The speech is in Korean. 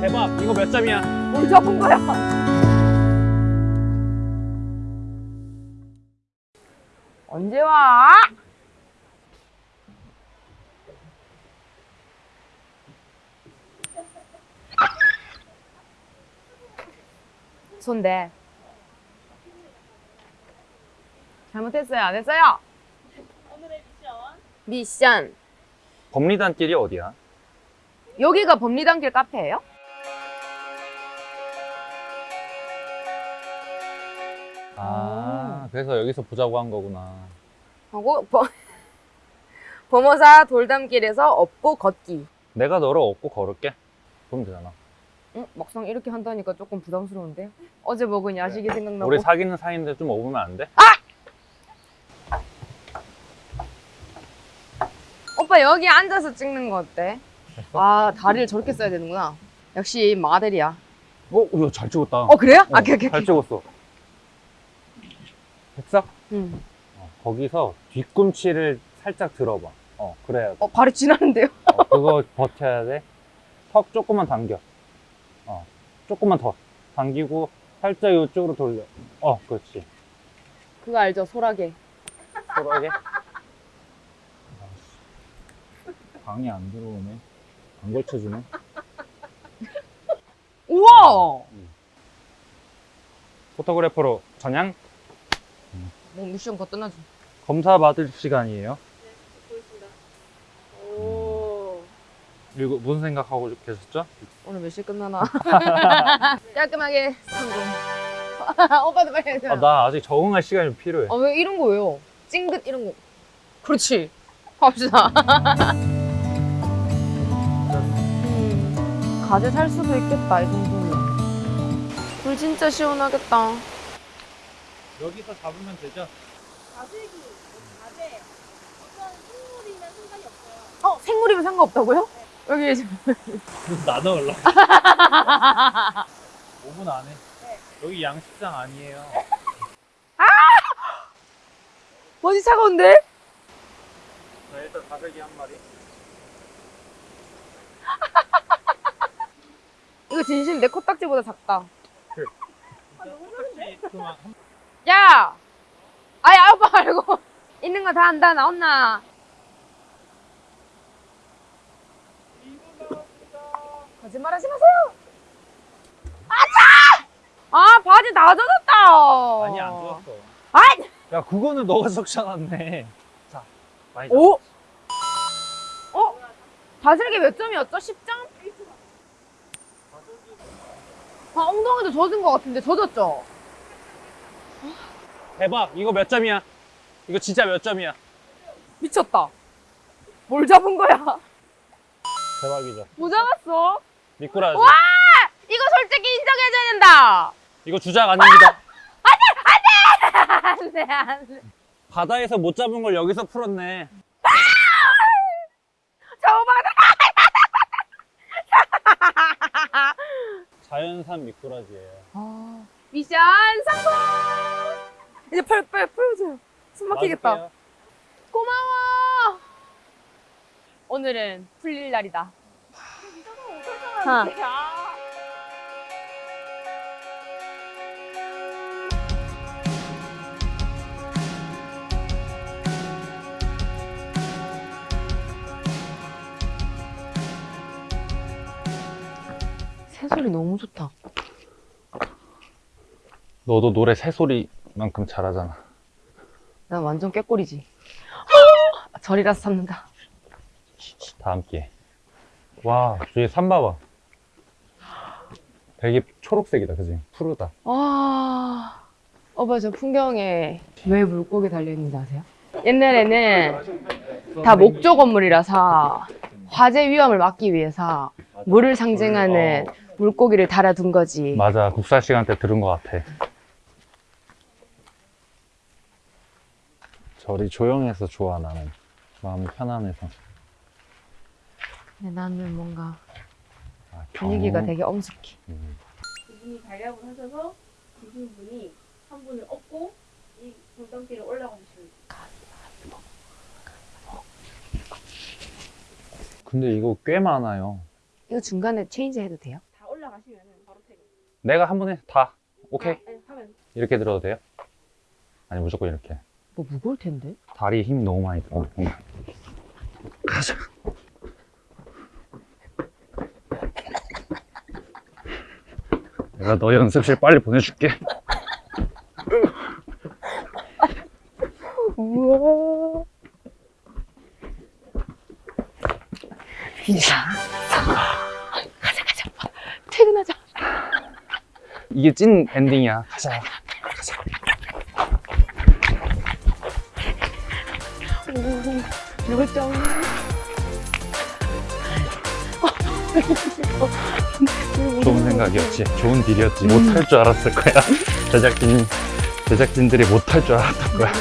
대박 이거 몇 점이야? 뭘 잡은 거야? 언제 와? 손대. 잘못했어요? 안 했어요? 오늘의 미션 미션. 법리단길이 어디야? 여기가 법리단길 카페예요? 아 그래서 여기서 보자고 한 거구나 하고 범, 범어사 돌담길에서 업고 걷기. 내가 너를 업고 걸을게 그러면 되잖아 응? 막상 이렇게 한다니까 조금 부담스러운데요? 어제 먹은 야식이 생각나고 우리 사귀는 사이인데 좀 업으면 안 돼? 오빠 여기 앉아서 찍는 거 어때? 아 다리를 저렇게 써야 되는구나. 역시 마델이야. 어? 야, 잘 찍었다. 어 그래요? 어, 아 오케이 오케이. 잘 오케이 찍었어. 됐어? 응. 어, 거기서 뒤꿈치를 살짝 들어봐. 어 그래야 돼. 어 발이 지나는데요? 어, 그거 버텨야 돼턱 조금만 당겨. 어 조금만 더 당기고 살짝 이쪽으로 돌려. 어 그렇지. 그거 알죠? 소라게. 소라게? 방이 안 들어오네 안 걸쳐주네. 우와! 포토그래퍼로 전향? 뭐 미션 거뜬하죠 검사 받을 시간이에요. 보겠습니다. 오. 이거 무슨 생각하고 계셨죠? 오늘 몇 시에 끝나나? 깔끔하게. 성공 오빠도 빨리 해줘요. 아, 나 아직 적응할 시간이 좀 필요해. 아 왜 이런 거예요? 찡긋 이런 거. 그렇지. 합시다 가재 살 수도 있겠다 이 정도면 불 진짜 시원하겠다 여기서 잡으면 되죠? 가재기, 가재. 어떤 식물이면 상관이 없어요. 어? 생물이면 상관없다고요? 여기 지금 나눠 올라 5분 안에 여기 양식장 아니에요 뭐지 차가운데? 자 일단 가세기 한 마리 이거 진심 내 코딱지보다 작다 아, 너무? 그만 야! 아야 아빠 말고 있는 거 다 한다 나온나 거짓말 하지 마세요 아차! 아 바지 다 젖었다 아니 안 좋았어 아이! 야 그거는 너가 적셔놨네 자 많이 잡 오? 어? 다슬기 몇 점이었죠? 10점? 아 엉덩이도 젖은 것 같은데 젖었죠? 대박 이거 몇 점이야? 이거 진짜 몇 점이야? 미쳤다. 뭘 잡은 거야? 대박이죠. 뭐 잡았어? 미꾸라지. 와! 이거 솔직히 인정해줘야 된다! 이거 주작 아닙니다. 안돼 안돼. 바다에서 못 잡은 걸 여기서 풀었네 저만 자연 산 미꾸라지예요. 아, 미션 성공! 이제 펄펄 풀어줘요. 숨 막히겠다. 놔줄게요. 고마워! 오늘은 풀릴 날이다. 하. 새소리 너무 좋다. 너도 노래 새소리만큼 잘하잖아. 난 완전 꾀꼬리지. 절이라서 참는다. 다음 기회 와 뒤에 산 봐봐. 되게 초록색이다 그지? 푸르다. 와. 오빠 저 풍경에 왜 물고기 달려있는지 아세요? 옛날에는 다 목조 건물이라서 화재 위험을 막기 위해서 물을 상징하는 물고기를 달아둔 거지. 맞아. 국사 시간 때 들은 것 같아. 절이 조용해서 좋아 나는. 마음이 편안해서. 근데 나는 뭔가 아, 분위기가 경- 되게 엄숙해. 음. 이분이 달력을 하셔서 이분 분이 한 분을 업고 이 돌담길을 올라가시는 근데 이거 꽤 많아요. 이거 중간에 체인지 해도 돼요? 다 올라가시면 바로 퇴근. 내가 한 번에 다 오케이 아, 네, 하면 이렇게 들어도 돼요? 아니 무조건 이렇게 뭐 무거울 텐데? 다리에 힘이 너무 많이 들어 어. 가자 내가 너 연습실 빨리 보내줄게 우와. 인사. 가자, 가자. 퇴근하자. 이게 찐 엔딩이야. 가자. 오, 열정. 좋은 생각이었지. 좋은 딜이었지. 못할 줄 알았을 거야. 제작진 제작진들이 못할 줄 알았던 거야